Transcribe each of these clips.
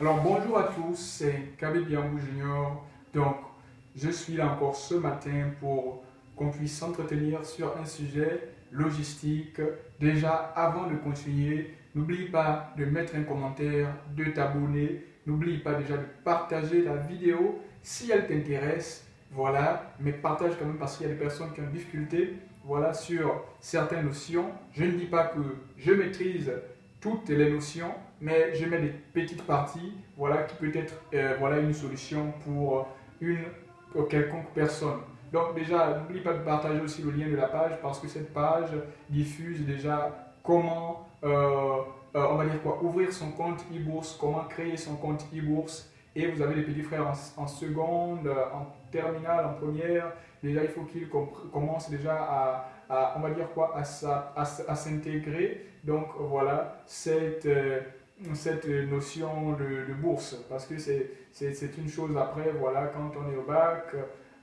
Alors bonjour à tous, c'est KB Biambou Junior. Donc je suis là encore ce matin pour qu'on puisse s'entretenir sur un sujet logistique. Déjà avant de continuer, n'oublie pas de mettre un commentaire, de t'abonner. N'oublie pas déjà de partager la vidéo si elle t'intéresse. Voilà, mais partage quand même parce qu'il y a des personnes qui ont des voilà, sur certaines notions. Je ne dis pas que je maîtrise toutes les notions, mais je mets des petites parties, voilà, qui peut être euh, voilà, une solution pour une quelconque personne. Donc déjà, n'oublie pas de partager aussi le lien de la page parce que cette page diffuse déjà comment, euh, euh, on va dire quoi, ouvrir son compte e-bourse, comment créer son compte e-bourse. Et vous avez des petits frères en, seconde, en terminale, en première. Déjà, il faut qu'ils commencent déjà à, on va dire quoi, à, s'intégrer. Donc voilà, cette, cette notion de, bourse, parce que c'est une chose après, voilà, quand on est au bac,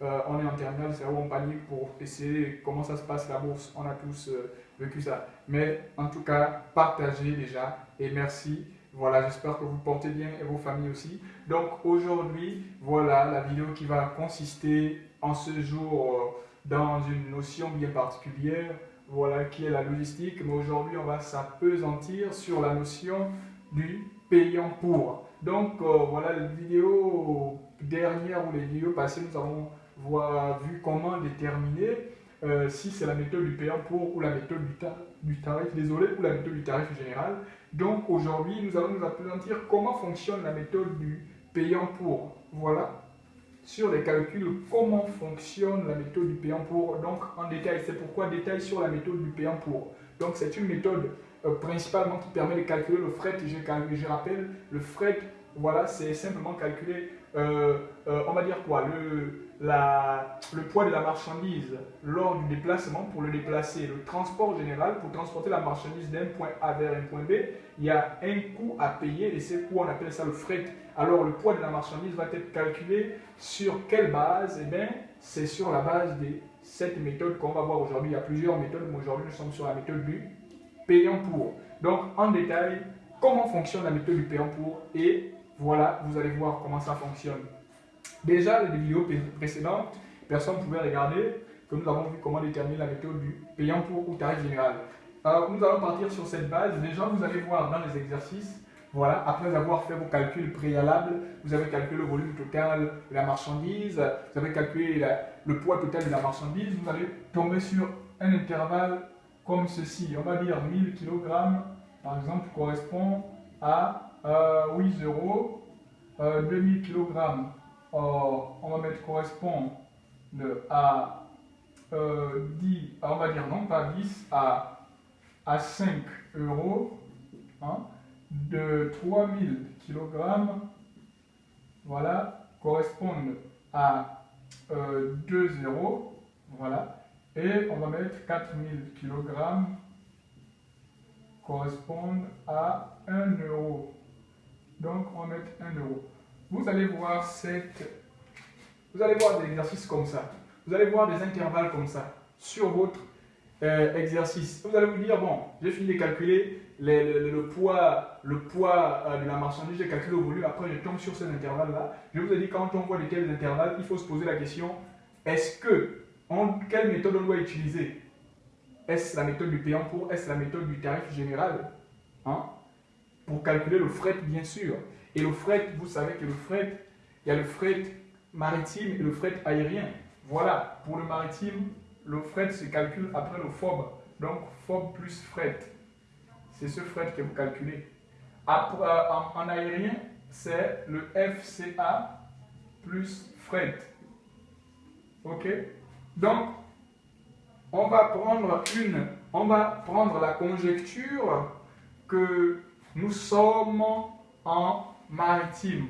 euh, on est en terminale, c'est où on panique pour essayer comment ça se passe la bourse. On a tous euh, vécu ça. Mais en tout cas, partagez déjà et merci. Voilà, j'espère que vous portez bien et vos familles aussi. Donc aujourd'hui, voilà la vidéo qui va consister en ce jour dans une notion bien particulière, voilà qui est la logistique. Mais aujourd'hui, on va s'apesantir sur la notion du payant pour. Donc euh, voilà, la vidéo dernière ou les vidéos passées, nous avons vu comment déterminer euh, si c'est la méthode du payant pour ou la méthode du, tarif, désolé, ou la méthode du tarif général. Donc aujourd'hui, nous allons nous appesantir comment fonctionne la méthode du payant pour. Voilà sur les calculs, comment fonctionne la méthode du payant pour, donc en détail. C'est pourquoi détail sur la méthode du payant pour. Donc c'est une méthode euh, principalement qui permet de calculer le fret. Je, rappelle, le fret, voilà, c'est simplement calculer, euh, euh, on va dire quoi, le, le poids de la marchandise lors du déplacement pour le déplacer. Le transport général, pour transporter la marchandise d'un point A vers un point B, il y a un coût à payer et ce coût, on appelle ça le fret. Alors le poids de la marchandise va être calculé sur quelle base? Eh bien, c'est sur la base de cette méthode qu'on va voir aujourd'hui. Il y a plusieurs méthodes, mais aujourd'hui nous sommes sur la méthode du payant pour. Donc en détail, comment fonctionne la méthode du payant pour et voilà, vous allez voir comment ça fonctionne. Déjà, les vidéos précédentes, personne ne pouvait regarder que nous avons vu comment déterminer la méthode du payant pour ou tarif général. Alors, nous allons partir sur cette base. Déjà, vous allez voir dans les exercices, voilà, après avoir fait vos calculs préalables, vous avez calculé le volume total de la marchandise, vous avez calculé le poids total de la marchandise, vous allez tomber sur un intervalle comme ceci. On va dire 1000 kg, par exemple, correspond à 8 euh, euros, 2000 kg on va mettre correspond à 10, euh, on va dire non pas 10, à, à 5 euros, hein, de 3000 kg, voilà, correspondent à 2 euh, euros, voilà, et on va mettre 4000 kg correspondent à 1 euro. Donc on va mettre 1 euro vous allez voir cette, vous allez voir des exercices comme ça. Vous allez voir des intervalles comme ça sur votre euh, exercice. Vous allez vous dire, bon, j'ai fini de calculer le, poids, le poids euh, de la marchandise, j'ai calculé le volume, après je tombe sur cet intervalle-là. Je vous ai dit, quand on voit de tels intervalles, il faut se poser la question, est-ce que, quelle méthode on doit utiliser? Est-ce la méthode du payant pour Est-ce la méthode du tarif général? Hein? Pour calculer le fret, bien sûr. Et le fret, vous savez que le fret, il y a le fret maritime et le fret aérien. Voilà, pour le maritime, le fret se calcule après le FOB. Donc, FOB plus fret. C'est ce fret que vous calculez. en, aérien, c'est le FCA plus fret. OK? Donc, on va prendre une, on va prendre la conjecture que nous sommes en maritime.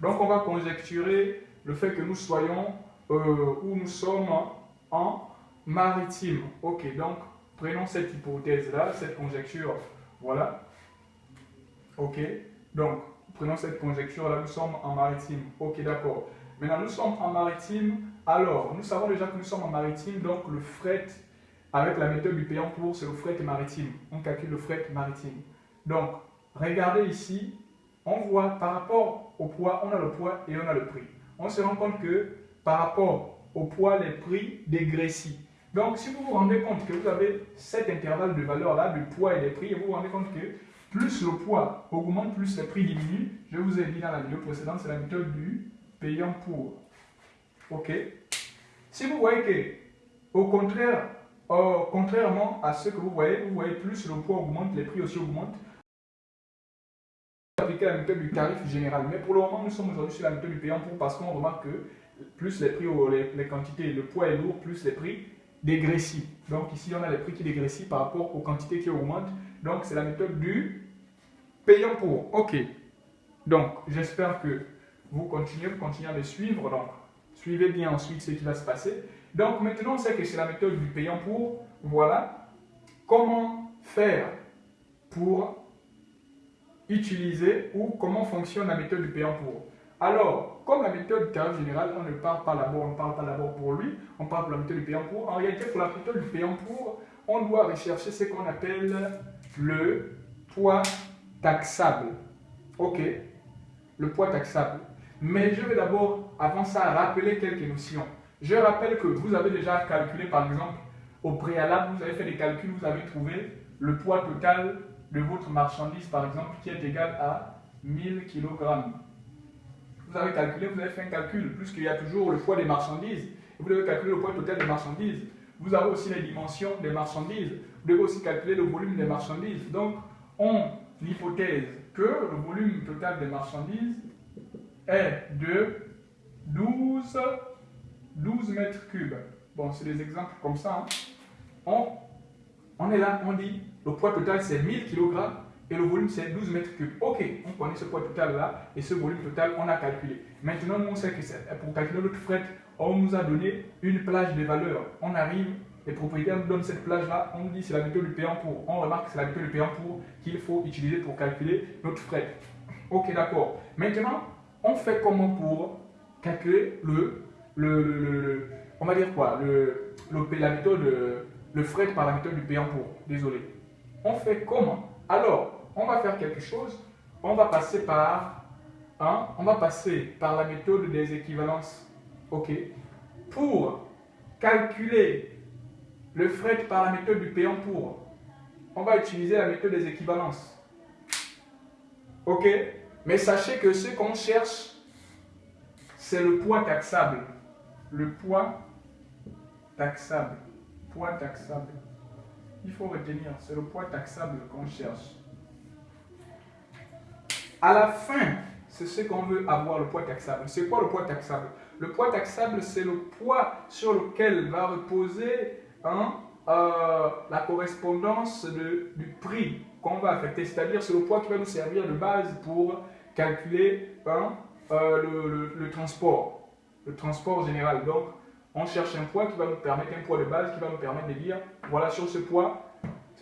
Donc on va conjecturer le fait que nous soyons euh, où nous sommes en maritime. Ok, donc prenons cette hypothèse-là, cette conjecture. Voilà. Ok, donc prenons cette conjecture-là, nous sommes en maritime. Ok, d'accord. Maintenant, nous sommes en maritime. Alors, nous savons déjà que nous sommes en maritime, donc le fret, avec la méthode du payant pour, c'est le fret maritime. On calcule le fret maritime. Donc, regardez ici, on voit par rapport au poids, on a le poids et on a le prix. On se rend compte que par rapport au poids, les prix dégressent. Donc, si vous vous rendez compte que vous avez cet intervalle de valeur-là, du poids et des prix, et vous vous rendez compte que plus le poids augmente, plus les prix diminuent, je vous ai dit dans la vidéo précédente, c'est la méthode du payant pour. OK? Si vous voyez que, au contraire, contrairement à ce que vous voyez, vous voyez plus le poids augmente, les prix aussi augmentent, appliquer la méthode du tarif général. Mais pour le moment, nous sommes aujourd'hui sur la méthode du payant pour parce qu'on remarque que plus les prix, les, les quantités, le poids est lourd, plus les prix dégressifs. Donc ici, on a les prix qui dégressifs par rapport aux quantités qui augmentent. Donc c'est la méthode du payant pour. OK. Donc j'espère que vous continuez, vous continuez à me suivre. Donc suivez bien ensuite ce qui va se passer. Donc maintenant, sait que c'est la méthode du payant pour. Voilà. Comment faire pour utiliser ou comment fonctionne la méthode du payant pour. Alors, comme la méthode du général, on ne parle pas d'abord, on parle pas d'abord pour lui, on parle pour la méthode du payant pour. En réalité, pour la méthode du payant pour, on doit rechercher ce qu'on appelle le poids taxable. Ok, le poids taxable. Mais je vais d'abord, avant ça, rappeler quelques notions. Je rappelle que vous avez déjà calculé, par exemple, au préalable, vous avez fait des calculs, vous avez trouvé le poids total de votre marchandise, par exemple, qui est égal à 1000 kg. Vous avez calculé, vous avez fait un calcul, puisqu'il y a toujours le poids des marchandises. Vous devez calculer le poids total des marchandises. Vous avez aussi les dimensions des marchandises. Vous devez aussi calculer le volume des marchandises. Donc, on hypothèse que le volume total des marchandises est de 12, 12 mètres cubes. Bon, c'est des exemples comme ça. Hein. On, on est là, on dit le poids total c'est 1000 kg et le volume c'est 12 mètres cubes. Ok, on connaît ce poids total là et ce volume total on a calculé. Maintenant, on sait que pour calculer notre fret, on nous a donné une plage de valeurs. On arrive, les propriétaires nous donnent cette plage là, on nous dit c'est la méthode du payant pour. On remarque que c'est la méthode du payant pour qu'il faut utiliser pour calculer notre fret. Ok, d'accord. Maintenant, on fait comment pour calculer le, le, on va dire quoi, le, la méthode, le fret par la méthode du payant pour. Désolé on fait comment? Alors, on va faire quelque chose, on va passer par, on va passer par la méthode des équivalences. OK Pour calculer le fret par la méthode du payant pour, on va utiliser la méthode des équivalences. OK Mais sachez que ce qu'on cherche, c'est le poids taxable. Le poids taxable. Poids taxable il faut retenir, c'est le poids taxable qu'on cherche. À la fin, c'est ce qu'on veut avoir, le poids taxable. C'est quoi le poids taxable? Le poids taxable, c'est le poids sur lequel va reposer hein, euh, la correspondance du prix qu'on va affecter. C'est-à-dire, c'est le poids qui va nous servir de base pour calculer hein, euh, le, le transport, le transport général. Donc, on cherche un poids qui va nous permettre, un poids de base qui va nous permettre de dire, voilà, sur ce poids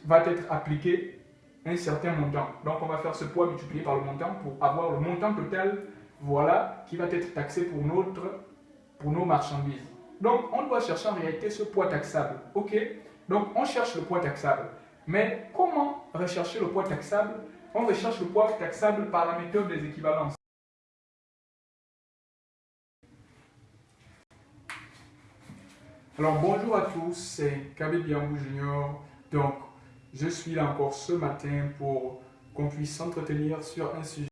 va être appliqué un certain montant. Donc, on va faire ce poids multiplié par le montant pour avoir le montant total, voilà, qui va être taxé pour, notre, pour nos marchandises. Donc, on doit chercher en réalité ce poids taxable. OK? Donc, on cherche le poids taxable. Mais comment rechercher le poids taxable? On recherche le poids taxable par la méthode des équivalences. Alors bonjour à tous, c'est Kabe Biambou Junior. Donc, je suis là encore ce matin pour qu'on puisse s'entretenir sur un sujet